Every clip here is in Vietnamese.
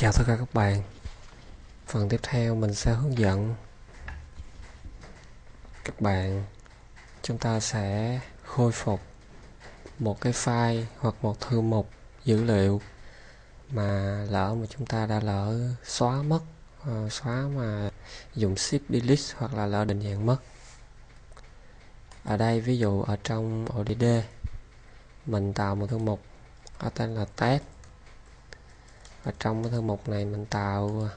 Chào tất cả các bạn. Phần tiếp theo mình sẽ hướng dẫn các bạn. Chúng ta sẽ khôi phục một cái file hoặc một thư mục dữ liệu mà lỡ mà chúng ta đã lỡ xóa mất ờ, xóa mà dùng shift delete hoặc là lỡ định dạng mất. Ở đây ví dụ ở trong ODD mình tạo một thư mục có tên là test và trong cái thư mục này mình tạo ờ,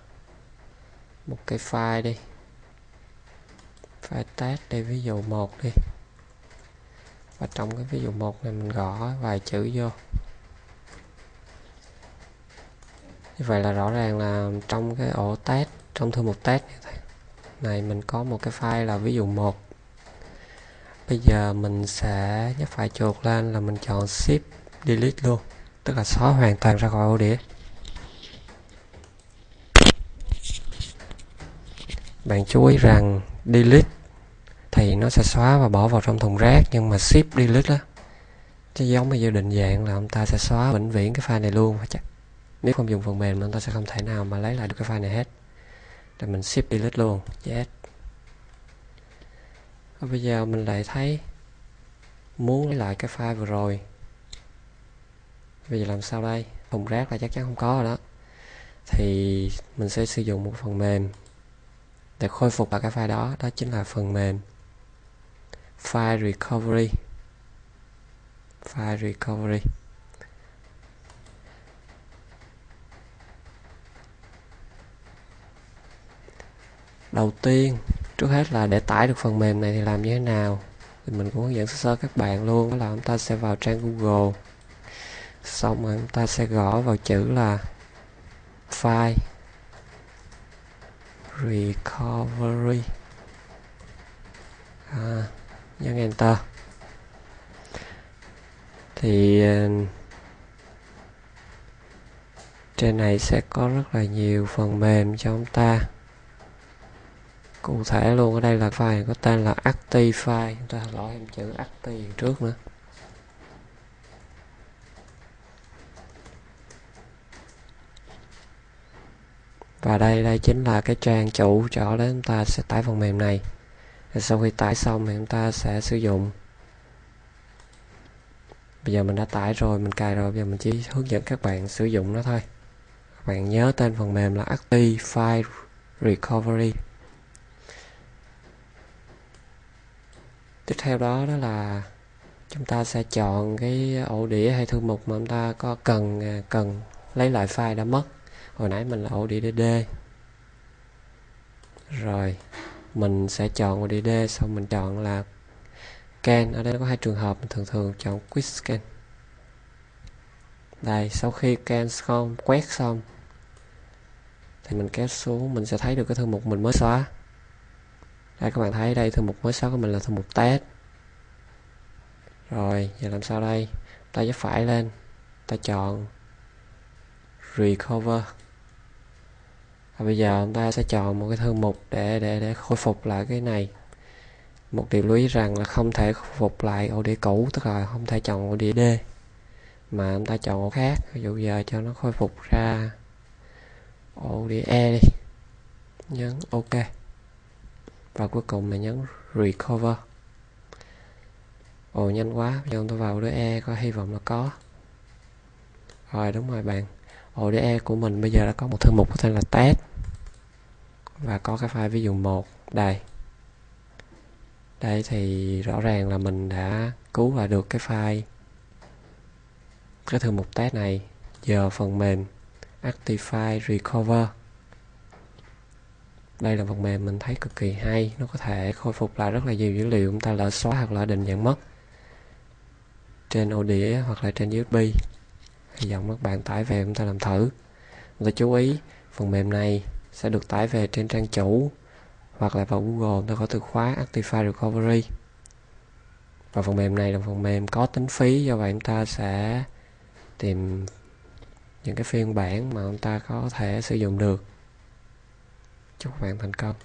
một cái file đi. File test đi, ví dụ một đi. Và trong cái ví dụ một này mình gõ vài chữ vô. Như vậy là rõ ràng là trong cái ổ test, trong thư mục test này mình có một cái file là ví dụ một. Bây giờ mình sẽ nhấp phải chuột lên là mình chọn shift delete luôn. Tức là xóa hoàn toàn ra khỏi ổ đĩa. Bạn chú ý rằng delete thì nó sẽ xóa và bỏ vào trong thùng rác, nhưng mà ship delete đó chứ giống bây giờ định dạng là ông ta sẽ xóa vĩnh viễn cái file này luôn. Chắc nếu không dùng phần mềm ông ta sẽ không thể nào mà lấy lại được cái file này hết. Rồi mình ship delete luôn. Yes và bây giờ mình lại thấy muốn lấy lại cái file vừa rồi. Bây giờ làm sao đây? Thùng rác là chắc chắn không có rồi đó. Thì mình sẽ sử dụng một phần mềm để khôi phục lại cái file đó đó chính là phần mềm file recovery. File recovery. Đầu tiên, trước hết là để tải được phần mềm này thì làm như thế nào? Thì mình cũng hướng dẫn sơ sơ các bạn luôn, đó là chúng ta sẽ vào trang Google. Xong rồi chúng ta sẽ gõ vào chữ là file recovery. À, nhấn enter thì ờ, trên này sẽ có rất là nhiều phần mềm cho chúng ta. Cụ thể luôn ở đây là file có tên là Actify. Chúng ta gõ em chữ active trước nữa. Và đây đây chính là cái trang chủ chỗ để chúng ta sẽ tải phần mềm này. Và sau khi tải xong thì chúng ta sẽ sử dụng. Bây giờ mình đã tải rồi, mình cài rồi, bây giờ mình chỉ hướng dẫn các bạn sử dụng nó thôi. Các bạn nhớ tên phần mềm là Active File Recovery. Tiếp theo đó đó là chúng ta sẽ chọn cái ổ đĩa hay thư mục mà chúng ta có cần cần lấy lại file đã mất hồi nãy mình là ODDD rồi, mình sẽ chọn ổ xong mình chọn là scan. Ở đây có hai trường hợp mình thường thường chọn quick scan. Đây, sau khi scan xong, quét xong, thì mình kéo xuống, mình sẽ thấy được cái thư mục mình mới xóa. Đây, các bạn thấy đây, thư mục mới xóa của mình là thư mục test. Rồi, giờ làm sao đây? Ta nhấp phải lên, ta chọn recover và bây giờ chúng ta sẽ chọn một cái thư mục để để để khôi phục lại cái này. Một điều lưu ý rằng là không thể khôi phục lại ổ đĩa cũ, tức là không thể chọn ổ đĩa D, mà chúng ta chọn ổ khác. Ví dụ giờ cho nó khôi phục ra ổ đĩa E đi. Nhấn OK. Và cuối cùng là nhấn recover. Ồ, nhanh quá. Bây giờ chúng ta vào đĩa E có hy vọng là có. Rồi, đúng rồi bạn. Ổ đĩa E của mình bây giờ đã có một thư mục có tên là test và có cái file ví dụ một, đây. Đây thì rõ ràng là mình đã cứu và được cái file. Cái thư mục test này, giờ phần mềm Actify Recover. Đây là phần mềm mình thấy cực kỳ hay, nó có thể khôi phục lại rất là nhiều dữ liệu chúng ta lỡ xóa hoặc là định dạng mất trên ổ đĩa hoặc là trên USB hy vọng các bạn tải về chúng ta làm thử. Chúng ta chú ý, phần mềm này sẽ được tải về trên trang chủ hoặc là vào Google ta có từ khóa Actify Recovery. Và phần mềm này là phần mềm có tính phí do vậy chúng ta sẽ tìm những cái phiên bản mà chúng ta có thể sử dụng được. Chúc các bạn thành công.